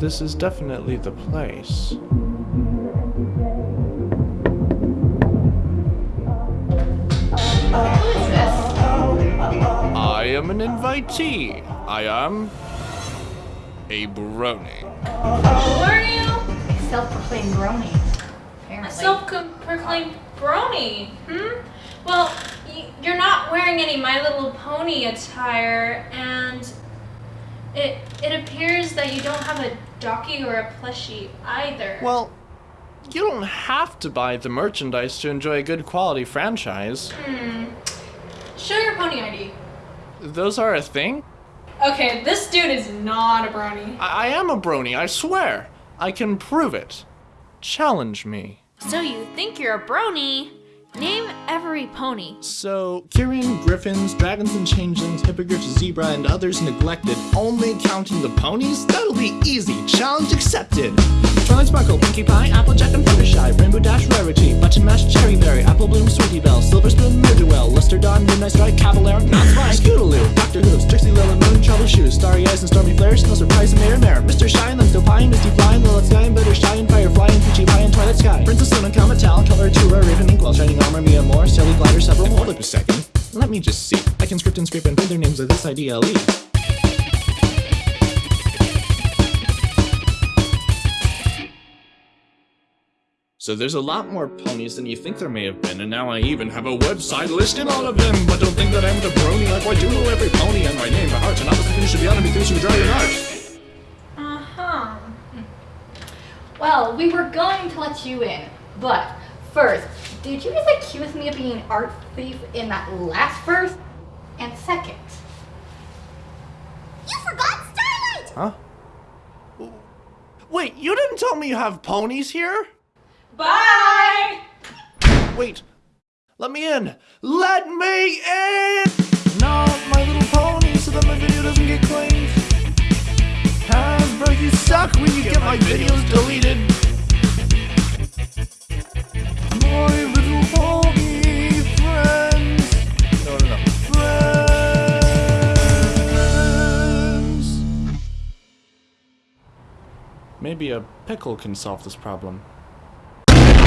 This is definitely the place. Who is this? I am an invitee. I am a brony. Who are you? Self-proclaimed brony. A self-proclaimed brony. Hmm? Well, you're not wearing any My Little Pony attire, and it it appears that you don't have a donkey or a plushie either. Well, you don't have to buy the merchandise to enjoy a good quality franchise. Hmm. Show your pony ID. Those are a thing? Okay, this dude is not a brony. I, I am a brony, I swear. I can prove it. Challenge me. So you think you're a brony? Name every pony. So, Kirin, Griffins, Dragons and Changelings, Hippogriffs, Zebra, and others neglected, only counting the ponies? That'll be easy. Challenge accepted. Twilight Sparkle, Pinkie Pie, Applejack and Fluttershy, Rainbow Dash, Rarity, Button Mash, Cherry Berry, Apple Bloom, Sweetie Belle, Silver Spoon, Ne'er-Do-Well, Luster Dawn, Midnight Strike, Cavalier, Not Spy, Scootaloo, Doctor Hooves, Trixie Lulamoon, Trouble Shoes, Starry Eyes and Stormy Flares, No Surprise and Mirror Mirror, Mr. Shine, Limestone Pie, Misty Fly, and Lilith Sky, and Hold up a second. Let me just see. I can script and scrape and print their names with this IDLE. So there's a lot more ponies than you think there may have been, and now I even have a website listing all of them. But don't think that I'm the brony like I do know every pony and my name by heart, and obviously you should be on me things you draw your heart. Uh-huh. Well, we were going to let you in, but first, did you just accuse me of being an art thief in that last verse? And second, you forgot Starlight! Huh? Wait, you didn't tell me you have ponies here? Bye! Wait, let me in. Let me in! Not my little pony so that my video doesn't get claimed. Hasbro, you suck when you get my videos deleted. Maybe a pickle can solve this problem.